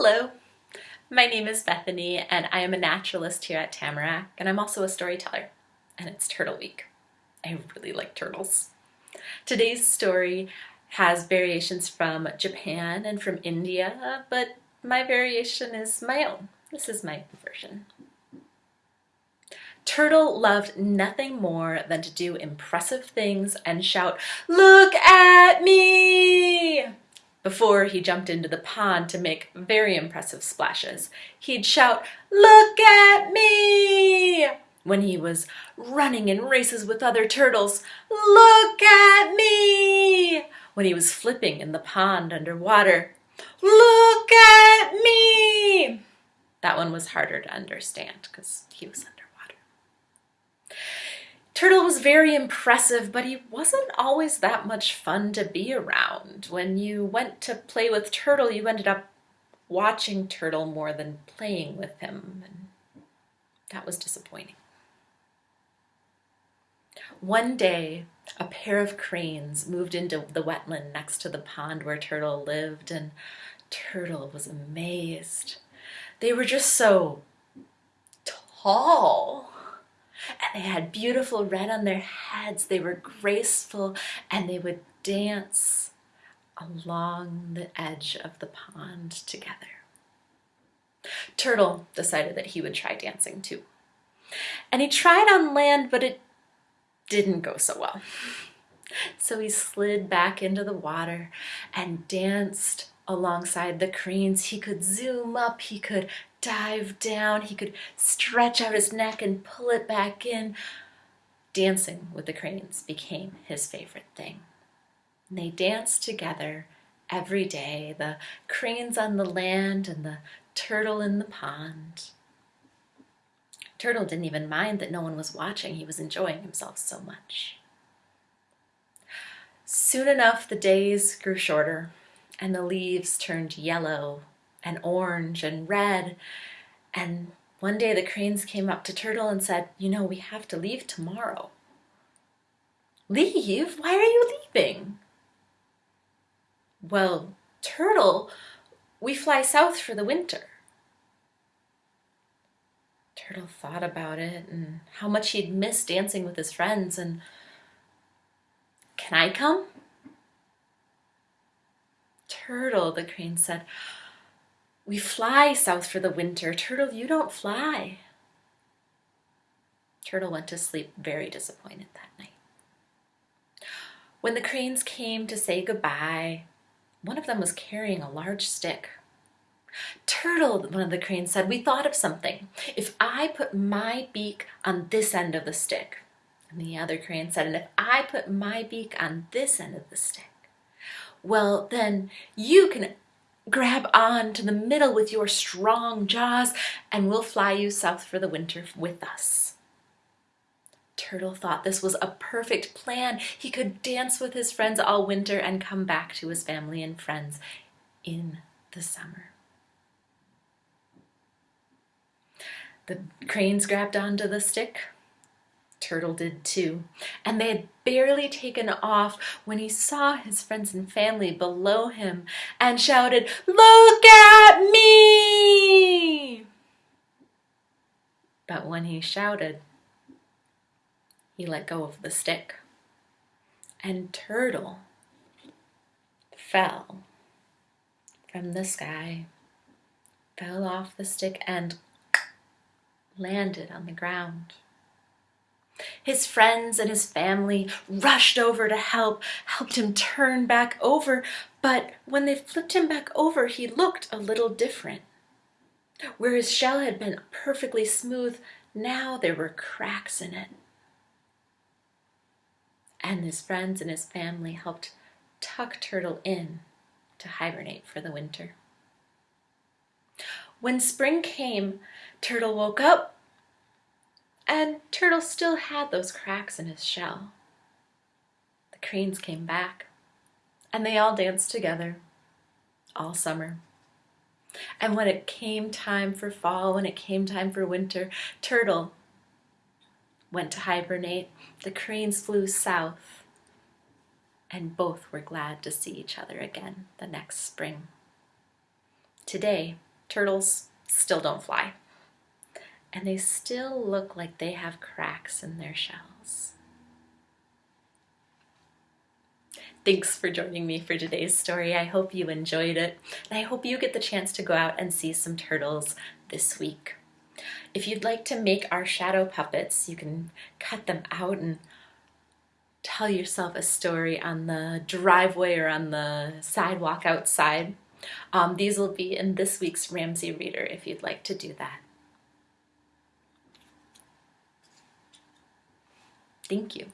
Hello, my name is Bethany and I am a naturalist here at Tamarack and I'm also a storyteller and it's Turtle Week. I really like turtles. Today's story has variations from Japan and from India, but my variation is my own. This is my version. Turtle loved nothing more than to do impressive things and shout, look at me! Before he jumped into the pond to make very impressive splashes, he'd shout, look at me! When he was running in races with other turtles, look at me! When he was flipping in the pond underwater, look at me! That one was harder to understand because he was. Turtle was very impressive, but he wasn't always that much fun to be around. When you went to play with Turtle, you ended up watching Turtle more than playing with him, and that was disappointing. One day, a pair of cranes moved into the wetland next to the pond where Turtle lived, and Turtle was amazed. They were just so tall and they had beautiful red on their heads. They were graceful and they would dance along the edge of the pond together. Turtle decided that he would try dancing too. And he tried on land, but it didn't go so well. So he slid back into the water and danced alongside the cranes. He could zoom up, he could dive down, he could stretch out his neck and pull it back in. Dancing with the cranes became his favorite thing. And they danced together every day, the cranes on the land and the turtle in the pond. Turtle didn't even mind that no one was watching. He was enjoying himself so much. Soon enough, the days grew shorter and the leaves turned yellow and orange and red. And one day the cranes came up to Turtle and said, you know, we have to leave tomorrow. Leave? Why are you leaving? Well, Turtle, we fly south for the winter. Turtle thought about it and how much he'd missed dancing with his friends and can I come? Turtle, the crane said, we fly south for the winter. Turtle, you don't fly. Turtle went to sleep very disappointed that night. When the cranes came to say goodbye, one of them was carrying a large stick. Turtle, one of the cranes said, we thought of something. If I put my beak on this end of the stick, and the other crane said, and if I put my beak on this end of the stick, well, then you can grab on to the middle with your strong jaws and we'll fly you south for the winter with us. Turtle thought this was a perfect plan. He could dance with his friends all winter and come back to his family and friends in the summer. The cranes grabbed onto the stick, Turtle did too, and they had barely taken off when he saw his friends and family below him and shouted, Look at me! But when he shouted, he let go of the stick, and Turtle fell from the sky, fell off the stick and landed on the ground. His friends and his family rushed over to help, helped him turn back over, but when they flipped him back over, he looked a little different. Where his shell had been perfectly smooth, now there were cracks in it. And his friends and his family helped tuck Turtle in to hibernate for the winter. When spring came, Turtle woke up and Turtle still had those cracks in his shell. The cranes came back, and they all danced together all summer. And when it came time for fall, when it came time for winter, Turtle went to hibernate. The cranes flew south, and both were glad to see each other again the next spring. Today, turtles still don't fly. And they still look like they have cracks in their shells. Thanks for joining me for today's story. I hope you enjoyed it. And I hope you get the chance to go out and see some turtles this week. If you'd like to make our shadow puppets, you can cut them out and tell yourself a story on the driveway or on the sidewalk outside. Um, these will be in this week's Ramsey Reader if you'd like to do that. Thank you.